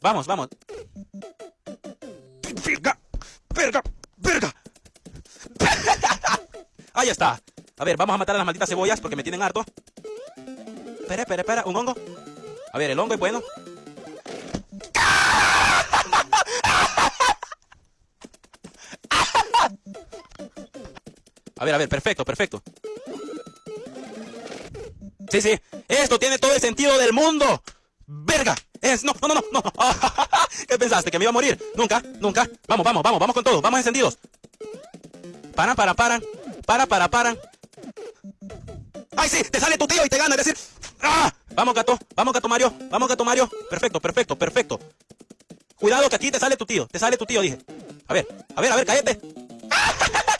Vamos, vamos. ¡Verga! ¡Verga! ¡Verga! Ahí está. A ver, vamos a matar a las malditas cebollas porque me tienen harto. Espera, espera, espera. ¿Un hongo? A ver, el hongo es bueno. A ver, a ver, perfecto, perfecto. Sí, sí. Esto tiene todo el sentido del mundo. ¡Verga! Es, no, no, no, no. ¿Qué pensaste? ¿Que me iba a morir? Nunca, nunca. Vamos, vamos, vamos, vamos con todo. Vamos encendidos. Para, para, para. Para, para, para. ¡Ay, sí! Te sale tu tío y te gana. Es decir... ¡Ah! Vamos, gato. Vamos, gato Mario. Vamos, gato Mario. Perfecto, perfecto, perfecto. Cuidado que aquí te sale tu tío. Te sale tu tío, dije. A ver, a ver, a ver, cállate.